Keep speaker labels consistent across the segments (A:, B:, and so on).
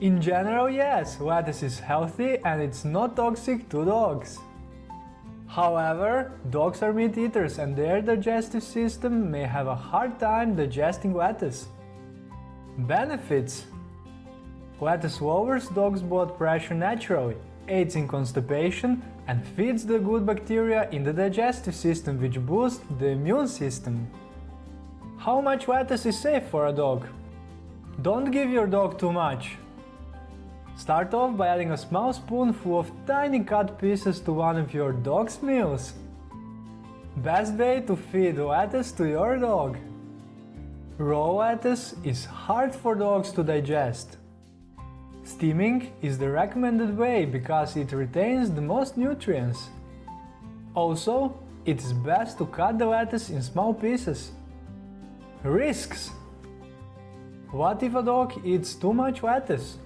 A: In general, yes, lettuce is healthy and it's not toxic to dogs. However, dogs are meat eaters and their digestive system may have a hard time digesting lettuce. Benefits Lettuce lowers dogs' blood pressure naturally, aids in constipation and feeds the good bacteria in the digestive system which boosts the immune system. How much lettuce is safe for a dog? Don't give your dog too much. Start off by adding a small spoonful of tiny cut pieces to one of your dog's meals. Best way to feed lettuce to your dog. Raw lettuce is hard for dogs to digest. Steaming is the recommended way because it retains the most nutrients. Also, it is best to cut the lettuce in small pieces. Risks What if a dog eats too much lettuce?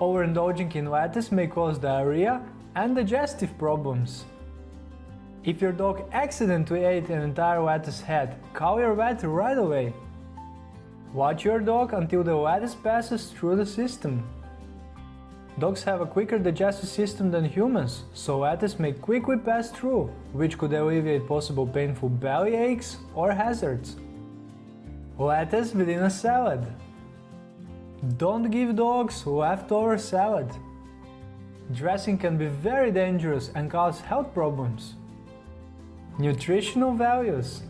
A: Overindulging in lettuce may cause diarrhea and digestive problems. If your dog accidentally ate an entire lettuce head, call your vet right away. Watch your dog until the lettuce passes through the system. Dogs have a quicker digestive system than humans, so lettuce may quickly pass through, which could alleviate possible painful belly aches or hazards. Lettuce within a salad don't give dogs leftover salad. Dressing can be very dangerous and cause health problems. Nutritional values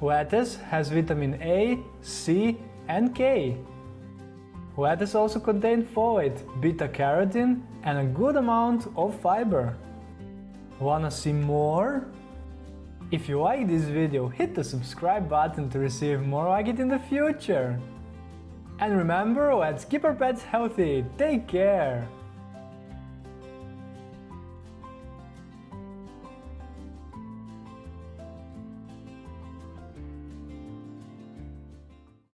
A: Lettuce has vitamin A, C and K. Lettuce also contains folate, beta-carotene and a good amount of fiber. Wanna see more? If you like this video, hit the subscribe button to receive more like it in the future. And remember, let's keep our pets healthy. Take care!